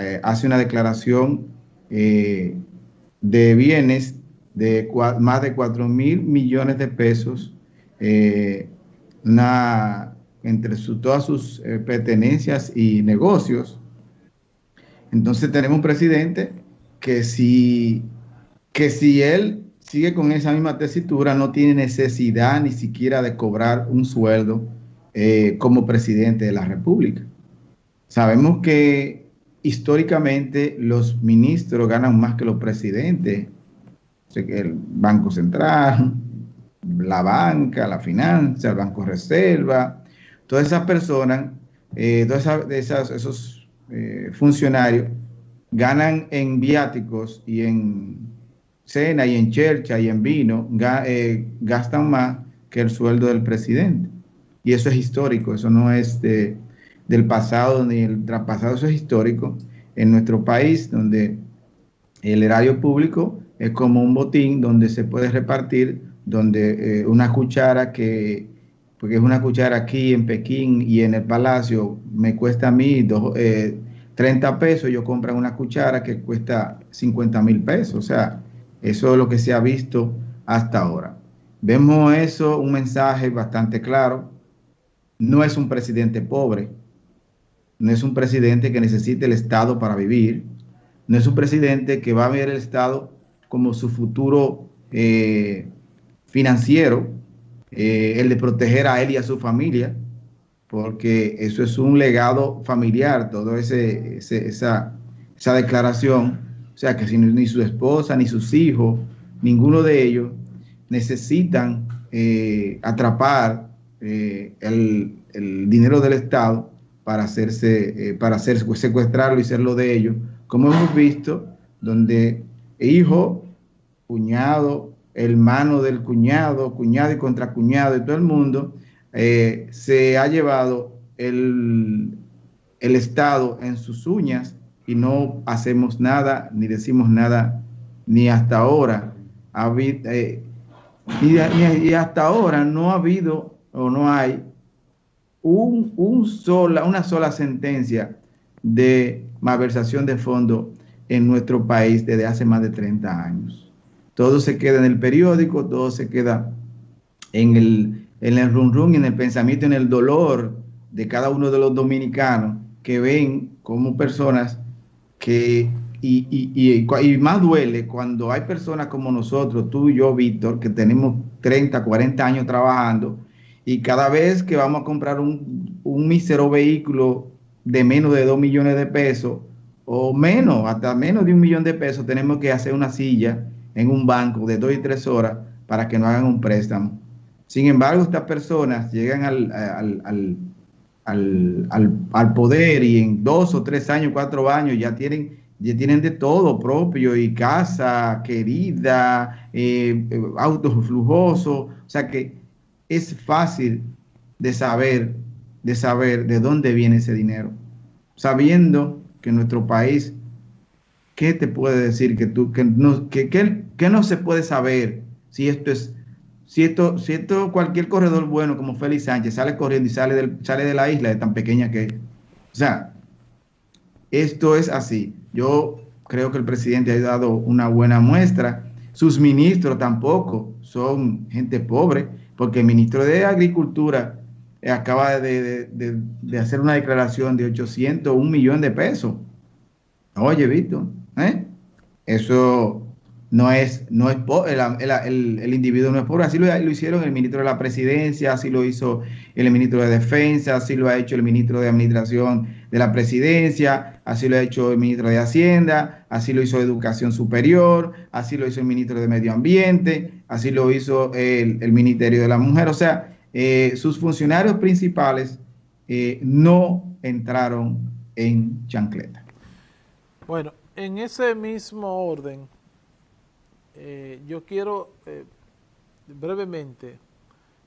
eh, hace una declaración eh, de bienes de más de 4 mil millones de pesos entre todas sus pertenencias y negocios. Entonces tenemos un presidente que si, que si él sigue con esa misma tesitura, no tiene necesidad ni siquiera de cobrar un sueldo eh, como presidente de la República. Sabemos que históricamente los ministros ganan más que los presidentes. el Banco Central, la banca, la finanza, el Banco Reserva, todas esas personas, eh, todos esos eh, funcionarios ganan en viáticos y en cena y en chercha y en vino, eh, gastan más que el sueldo del presidente. Y eso es histórico, eso no es del pasado ni el traspasado, eso es histórico en nuestro país, donde el erario público es como un botín donde se puede repartir, donde eh, una cuchara que, porque es una cuchara aquí en Pekín y en el palacio, me cuesta a mí dos, 30 eh, pesos, yo compro una cuchara que cuesta 50 mil pesos, o sea, eso es lo que se ha visto hasta ahora. Vemos eso, un mensaje bastante claro. No es un presidente pobre, no es un presidente que necesite el Estado para vivir, no es un presidente que va a ver el Estado como su futuro eh, financiero, eh, el de proteger a él y a su familia, porque eso es un legado familiar, toda esa, esa declaración. O sea que si ni su esposa, ni sus hijos, ninguno de ellos necesitan eh, atrapar eh, el, dinero del Estado para hacerse, eh, para hacer, secuestrarlo y serlo de ellos, como hemos visto, donde hijo, cuñado, hermano del cuñado, cuñado y contracuñado y todo el mundo, se ha llevado el, el Estado en sus uñas y no hacemos nada ni decimos nada ni hasta ahora. Eh, y, hasta ahora no ha habido o no hay un, sola, una sola sentencia de malversación de fondos en nuestro país desde hace más de 30 años. Todo se queda en el periódico, todo se queda en el, en el run run, en el pensamiento, en el dolor de cada uno de los dominicanos que ven como personas que, y, y, más duele cuando hay personas como nosotros, tú y yo, Víctor, que tenemos 30, 40 años trabajando y cada vez que vamos a comprar un, un mísero vehículo de menos de 2 millones de pesos o menos, hasta menos de un millón de pesos, tenemos que hacer una silla en un banco de 2 y 3 horas para que nos hagan un préstamo. Sin embargo, estas personas llegan al, al al, al, poder y en dos o tres años, cuatro años ya tienen, ya tienen de todo propio y casa querida, eh, autos flujosos, o sea que es fácil de saber, de saber de dónde viene ese dinero, sabiendo que nuestro país, ¿qué te puede decir que tú, que no, que, que no se puede saber si esto es si esto, si esto, cualquier corredor bueno como Félix Sánchez sale corriendo y sale, del, sale de la isla de tan pequeña que es. O sea, esto es así. Yo creo que el presidente ha dado una buena muestra. Sus ministros tampoco son gente pobre, porque el ministro de Agricultura acaba de, de hacer una declaración de 800, un millón de pesos. Oye, Víctor, ¿eh? Eso no es, no es el, el, individuo no es pobre. Así lo, hicieron el ministro de la presidencia, así lo hizo el ministro de defensa, así lo ha hecho el ministro de administración de la presidencia, así lo ha hecho el ministro de Hacienda, así lo hizo Educación Superior, así lo hizo el ministro de Medio Ambiente, así lo hizo el, Ministerio de la Mujer. O sea, eh, sus funcionarios principales eh, no entraron en chancleta. Bueno, en ese mismo orden, eh, yo quiero eh, brevemente,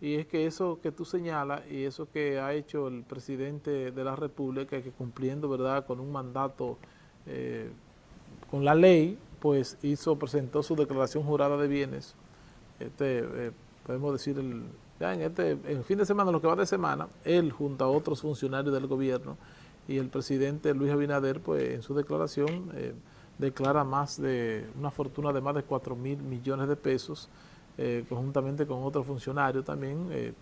y es que eso que tú señalas y eso que ha hecho el presidente de la República, que cumpliendo verdad con un mandato, eh, con la ley, pues hizo, presentó su declaración jurada de bienes, este, podemos decir, el, ya en este el fin de semana, lo que va de semana, él junto a otros funcionarios del gobierno, y el presidente Luis Abinader, pues en su declaración, eh, declara más de una fortuna de más de 4 mil millones de pesos, eh, conjuntamente con otro funcionario también, eh,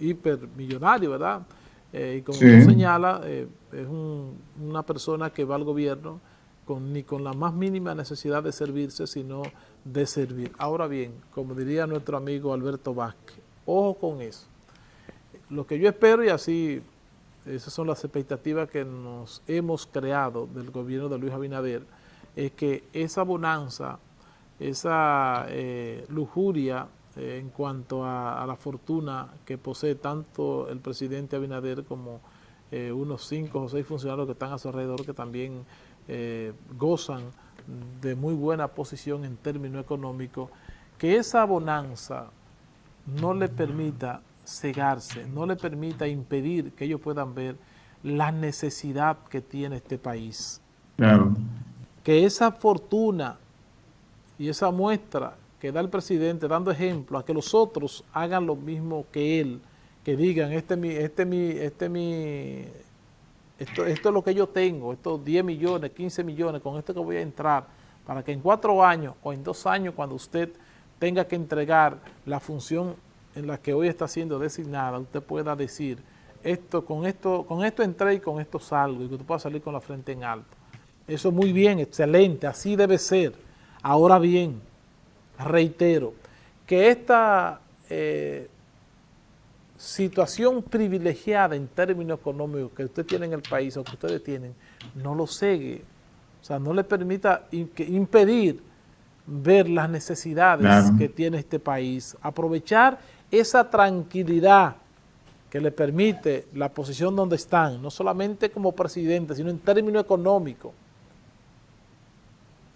hipermillonario, ¿verdad? Eh, y como señala, es una persona que va al gobierno con, ni con la más mínima necesidad de servirse, sino de servir. Ahora bien, como diría nuestro amigo Alberto Vázquez, ojo con eso. Lo que yo espero, y así esas son las expectativas que nos hemos creado del gobierno de Luis Abinader, es que esa bonanza, esa eh, lujuria eh, en cuanto a, la fortuna que posee tanto el presidente Abinader como eh, unos cinco o seis funcionarios que están a su alrededor que también gozan de muy buena posición en términos económicos, que esa bonanza no le permita cegarse, no le permita impedir que ellos puedan ver la necesidad que tiene este país. Claro. Que esa fortuna y esa muestra que da el presidente dando ejemplo a que los otros hagan lo mismo que él, que digan, este mi, este mi, este mi, esto, esto es lo que yo tengo, estos 10 millones, 15 millones, con esto que voy a entrar, para que en cuatro años o en dos años cuando usted tenga que entregar la función en la que hoy está siendo designada, usted pueda decir, esto con esto con esto entré y con esto salgo, y que usted pueda salir con la frente en alto. Eso es muy bien, excelente, así debe ser. Ahora bien, reitero, que esta eh, situación privilegiada en términos económicos que usted tiene en el país o que ustedes tienen, no lo segue. O sea, no le permita impedir ver las necesidades que tiene este país, aprovechar esa tranquilidad que le permite la posición donde están, no solamente como presidente, sino en términos económicos,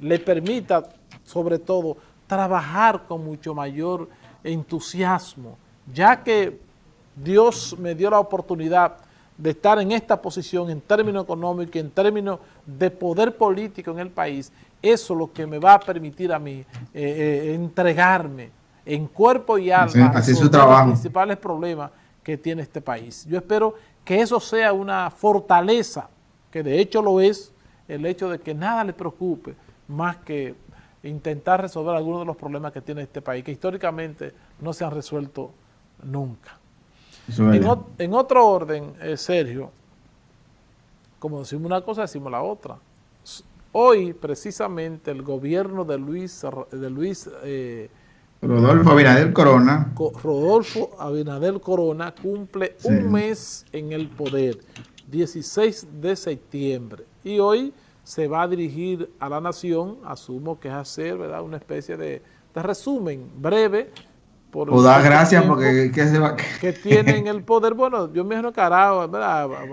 le permita, sobre todo, trabajar con mucho mayor entusiasmo, ya que Dios me dio la oportunidad de estar en esta posición en términos económicos, en términos de poder político en el país, eso es lo que me va a permitir a mí eh, eh, entregarme en cuerpo y alma así, su trabajo. los principales problemas que tiene este país. Yo espero que eso sea una fortaleza, que de hecho lo es, el hecho de que nada le preocupe más que intentar resolver algunos de los problemas que tiene este país, que históricamente no se han resuelto nunca. En, otro orden, eh, Sergio, como decimos una cosa, decimos la otra. Hoy, precisamente, el gobierno de Luis, de Luis eh, Rodolfo Abinader Corona. Rodolfo Abinader Corona cumple un mes en el poder, 16 de septiembre. Y hoy se va a dirigir a la nación, asumo que es hacer ¿verdad? una especie de, resumen breve. Por o da gracias porque se va? que tienen el poder. Bueno, yo me he encarado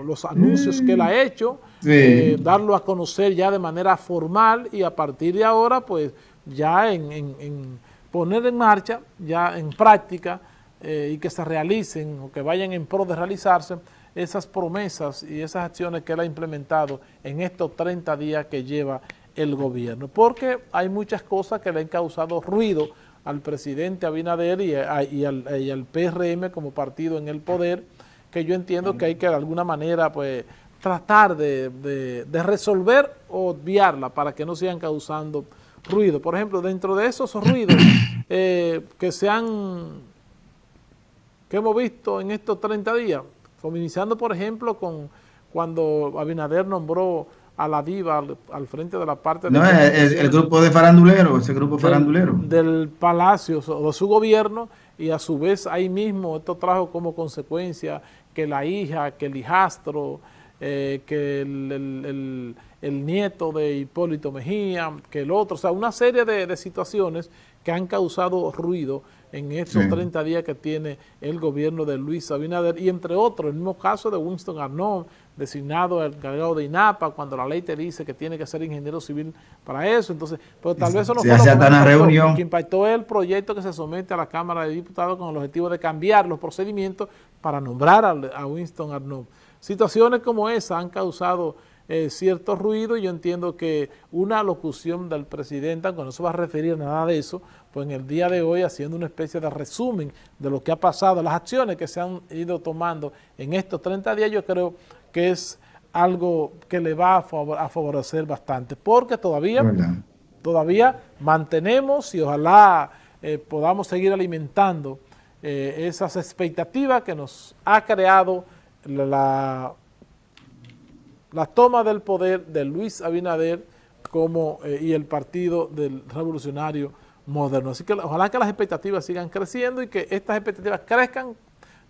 los anuncios que él ha hecho, eh, darlo a conocer ya de manera formal y a partir de ahora, pues ya en poner en marcha, ya en práctica, eh, y que se realicen o que vayan en pro de realizarse esas promesas y esas acciones que él ha implementado en estos 30 días que lleva el gobierno. Porque hay muchas cosas que le han causado ruido al presidente Abinader y, al, PRM como partido en el poder, que yo entiendo que hay que de alguna manera pues tratar de, de resolver o obviarla para que no sigan causando ruido. Por ejemplo, dentro de esos ruidos eh, que se han, que hemos visto en estos 30 días, iniciando por ejemplo con cuando Abinader nombró a la diva al, frente de la parte no, el, grupo de faranduleros, ese grupo farandulero. Del palacio o de su gobierno y a su vez ahí mismo esto trajo como consecuencia que la hija, que el hijastro, eh, que el, nieto de Hipólito Mejía, que el otro, o sea, una serie de, situaciones que han causado ruido en estos 30 días que tiene el gobierno de Luis Abinader y entre otros, el mismo caso de Winston Arnold, designado el encargado de INAPA, cuando la ley te dice que tiene que ser ingeniero civil para eso, entonces, pero tal vez eso no fue lo que, que impactó el proyecto que se somete a la Cámara de Diputados con el objetivo de cambiar los procedimientos para nombrar a Winston Arnold. Situaciones como esa han causado eh, cierto ruido. Y yo entiendo que una locución del presidente, aunque no se va a referir a nada de eso, pues en el día de hoy haciendo una especie de resumen de lo que ha pasado, las acciones que se han ido tomando en estos 30 días, yo creo que es algo que le va a, favorecer bastante, porque todavía, todavía mantenemos y ojalá eh, podamos seguir alimentando eh, esas expectativas que nos ha creado la, la toma del poder de Luis Abinader como, eh, y el Partido del Revolucionario Moderno. Así que ojalá que las expectativas sigan creciendo y que estas expectativas crezcan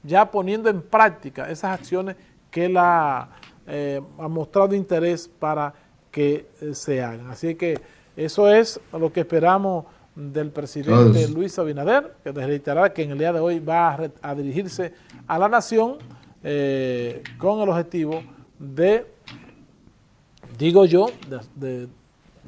ya poniendo en práctica esas acciones que la eh, ha mostrado interés para que eh, se hagan. Así que eso es lo que esperamos del presidente Luis Abinader, que reiterará que en el día de hoy va a, dirigirse a la nación eh, con el objetivo de, digo yo, de,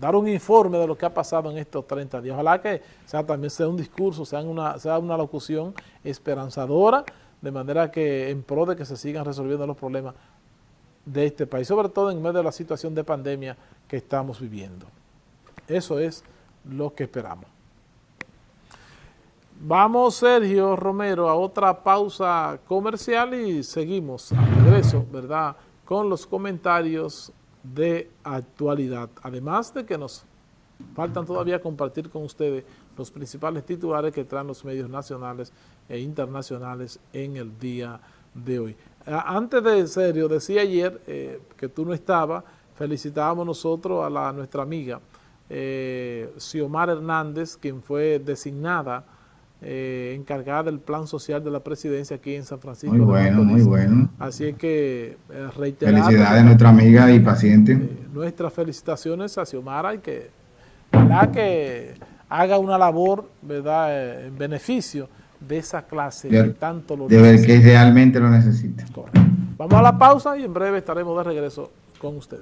dar un informe de lo que ha pasado en estos 30 días. Ojalá que sea, también sea un discurso, sea una, sea una locución esperanzadora, de manera que en pro de que se sigan resolviendo los problemas de este país, sobre todo en medio de la situación de pandemia que estamos viviendo. Eso es lo que esperamos. Vamos, Sergio Romero, a otra pausa comercial y seguimos a regreso, ¿verdad?, con los comentarios de actualidad. Además de que nos faltan todavía compartir con ustedes los principales titulares que traen los medios nacionales e internacionales en el día de hoy. Antes de serio, decía ayer eh, que tú no estabas, felicitábamos nosotros a la, nuestra amiga eh, Hernández, quien fue designada eh, encargada del plan social de la presidencia aquí en San Francisco. Muy bueno, muy bueno. Así que eh, reiterar. Felicidades a nuestra amiga y paciente. nuestras felicitaciones a Xiomara y que, que haga una labor ¿verdad? en beneficio de esa clase que tanto lo necesita. que realmente lo necesita. Vamos a la pausa y en breve estaremos de regreso con ustedes.